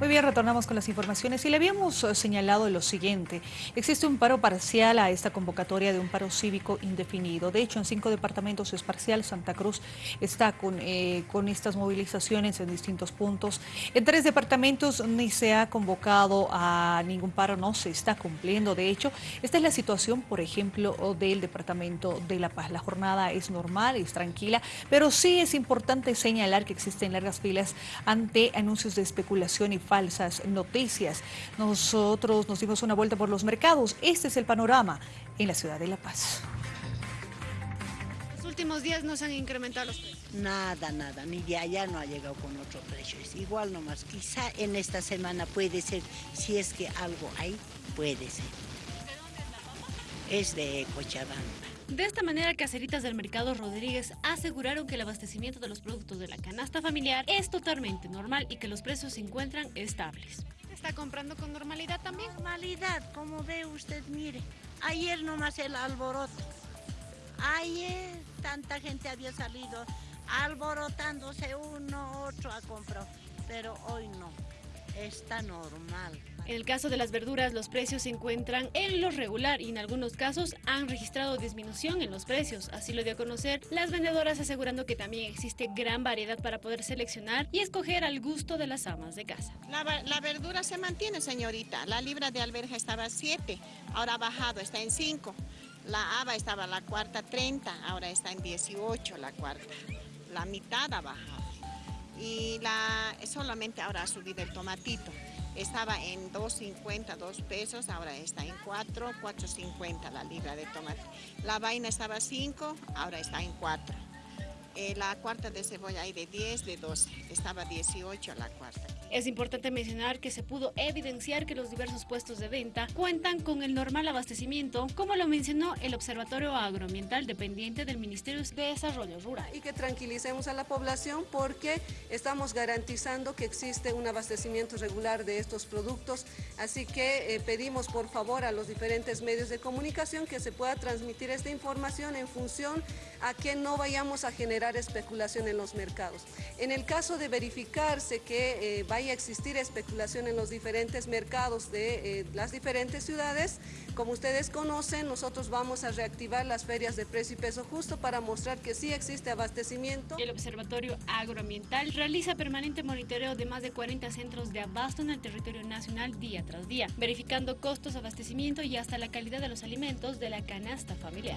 Muy bien, retornamos con las informaciones y le habíamos señalado lo siguiente. Existe un paro parcial a esta convocatoria de un paro cívico indefinido. De hecho, en cinco departamentos es parcial. Santa Cruz está con, eh, con estas movilizaciones en distintos puntos. En tres departamentos ni se ha convocado a ningún paro, no se está cumpliendo. De hecho, esta es la situación, por ejemplo, del departamento de La Paz. La jornada es normal, es tranquila, pero sí es importante señalar que existen largas filas ante anuncios de especulación y falsas noticias. Nosotros nos dimos una vuelta por los mercados. Este es el panorama en la ciudad de La Paz. Los últimos días no se han incrementado los precios. Nada, nada, ni de allá no ha llegado con otro precio. Es igual nomás. Quizá en esta semana puede ser, si es que algo hay, puede ser. ¿De dónde es la papa? Es de Cochabamba. De esta manera, Caseritas del Mercado Rodríguez aseguraron que el abastecimiento de los productos de la canasta familiar es totalmente normal y que los precios se encuentran estables. ¿Está comprando con normalidad también? Normalidad, como ve usted, mire. Ayer nomás el alboroto. Ayer tanta gente había salido alborotándose uno, otro a comprar. Pero hoy no. Está normal. En el caso de las verduras, los precios se encuentran en lo regular y en algunos casos han registrado disminución en los precios. Así lo dio a conocer las vendedoras asegurando que también existe gran variedad para poder seleccionar y escoger al gusto de las amas de casa. La, verdura se mantiene, señorita. La libra de alberja estaba a 7, ahora ha bajado, está en 5. La haba estaba la cuarta 30, ahora está en 18 la cuarta. La mitad ha bajado. Y la, solamente ahora ha subido el tomatito. Estaba en 2.50, 2 pesos, ahora está en 4, 4.50 la libra de tomate. La vaina estaba a 5, ahora está en 4. Eh, la cuarta de cebolla hay de 10, de 12, estaba 18 la cuarta. Es importante mencionar que se pudo evidenciar que los diversos puestos de venta cuentan con el normal abastecimiento, como lo mencionó el Observatorio Agroambiental dependiente del Ministerio de Desarrollo Rural. Y que tranquilicemos a la población porque estamos garantizando que existe un abastecimiento regular de estos productos, así que eh, pedimos por favor a los diferentes medios de comunicación que se pueda transmitir esta información en función a que no vayamos a generar especulación en los mercados. En el caso de verificarse que eh, vaya a existir especulación en los diferentes mercados de eh, las diferentes ciudades, como ustedes conocen, nosotros vamos a reactivar las ferias de precio y peso justo para mostrar que sí existe abastecimiento. El Observatorio Agroambiental realiza permanente monitoreo de más de 40 centros de abasto en el territorio nacional día tras día, verificando costos, abastecimiento y hasta la calidad de los alimentos de la canasta familiar.